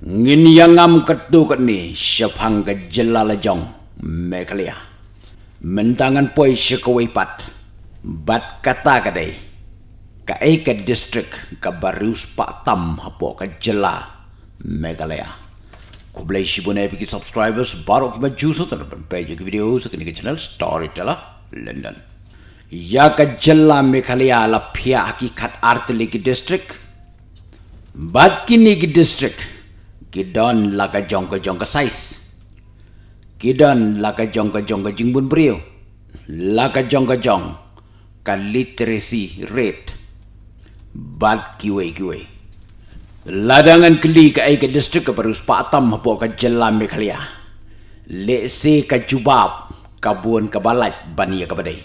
ngin yangam ketu kat ni syapang ke jelala jong mekalia. Mentangan poi syakawai pat bat kata kadai ka ai ke ka barius pak tam hapo ka jela megalaya ku blai shibune bagi subscribers baru ki maju so tan page ke video sa kini channel storyteller london. Ya ka jela megalaya la phia hakikat artli ki distrik. Bat kini ki kidon laga jong ka jong ka size. Kidon laga jong ka jong ka jingbun brio. Laga jong ka jong ka literacy rate. Bad kiwe kiwe. Ladangan keli ka ka district ka parus patam hapo ka jela mekhalia le se ka jubab kabun ka balat bania ka badai.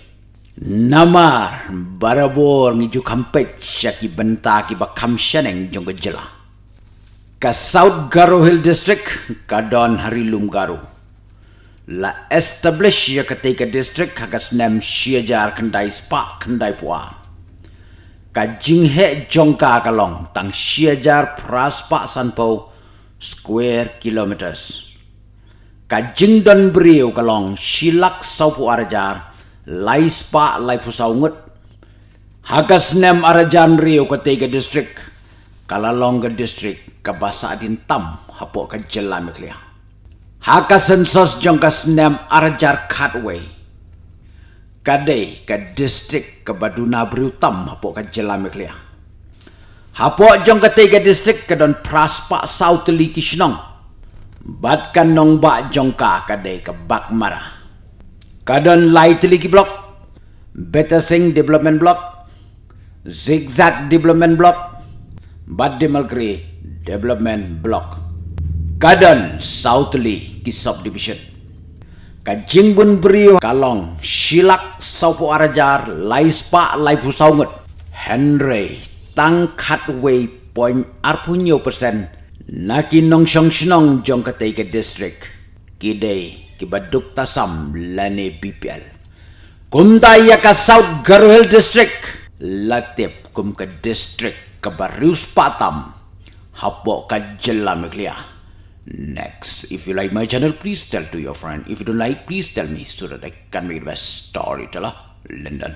Namar barabor ngiju kampet syaki benta ki bakam shaneng jong ka jela ka south garo hill district ka don harilum garo. La establish ya ka take district ka nem shiajar kandai spa kandai puar ka jinghe jongka kalong tang siajar praspa sanpo square kilometers. Ka jingdon brio kalong silak saupu arajar lai spa lai pusaungut hagas nem arajan rio ka tega district kalalong ka district ka basa din tam hapo ka jela meklia hagas sensos jongkas nem arajar katway kadai ka distrik ke Baduna Berutam hapo ka Jelam Meklia. Hapo jong ka tiga distrik ke don Praspa South Li Kishnong. Bat kan nong ba jong ka kadai ka Bakmara. Kadon Ki Block. Better Sing Development Block. Zigzag Development Block. Bad Demalkri Development Block. Kadon South Li Ki Subdivision kajing bun kalong silak saupo arajar laispa lai pusaungut henry tangkat way point arpunyo persen. Naki nong shong shnong jong katai ke district. Kidai kibaduk tasam lane bpl kumta ya ka south garuhel district. Latip kum ke district ke barius patam hapo ka jelamiklia Next, if you like my channel, please tell to your friend. If you don't like, please tell me so that I can make the best storyteller. London.